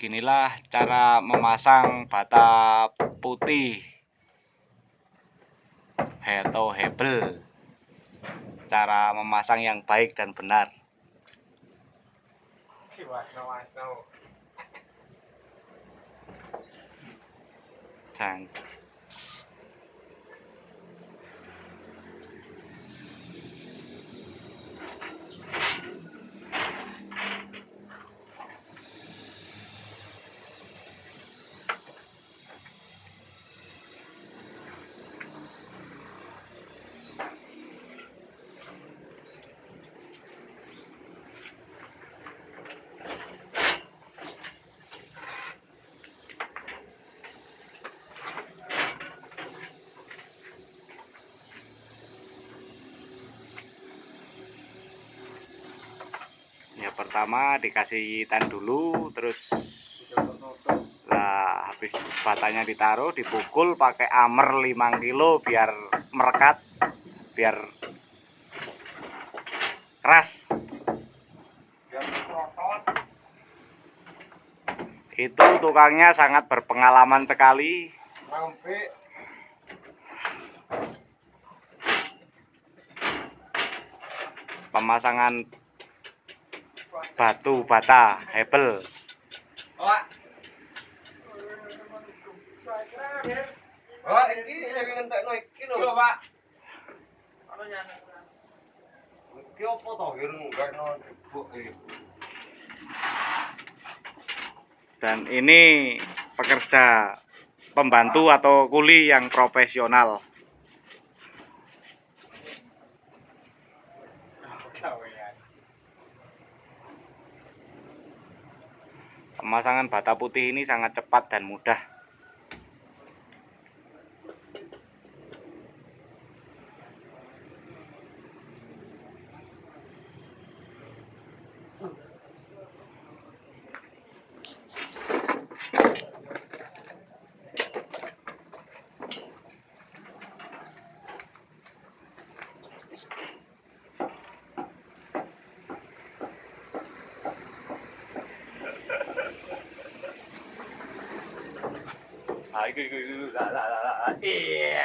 Beginilah cara memasang bata putih atau hebel. Cara memasang yang baik dan benar. Jangan pertama dikasih tan dulu terus lah habis batanya ditaruh dipukul pakai amer 5 kilo biar merekat biar keras. Itu tukangnya sangat berpengalaman sekali. Pemasangan batu bata hebel Pak. Pak, iki sing ngentekno iki lho. Pak. Iki opo to ireng enggakno jebuk iki. dan ini pekerja pembantu atau kuli yang profesional pemasangan bata putih ini sangat cepat dan mudah 啊，一个一个一个来来来来来，耶！